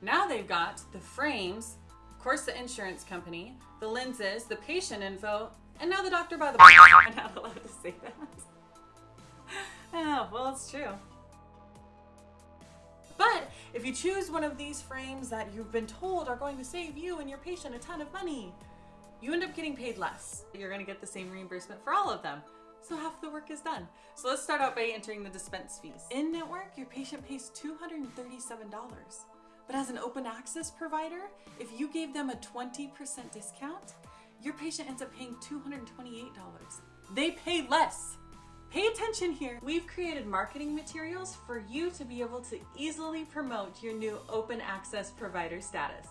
Now they've got the frames, of course the insurance company, the lenses, the patient info, and now the doctor by the I'm not allowed to say that. oh, well, it's true. But if you choose one of these frames that you've been told are going to save you and your patient a ton of money, you end up getting paid less. You're gonna get the same reimbursement for all of them. So half the work is done. So let's start out by entering the dispense fees. In network, your patient pays $237. But as an open access provider, if you gave them a 20% discount, your patient ends up paying $228. They pay less. Pay attention here. We've created marketing materials for you to be able to easily promote your new open access provider status.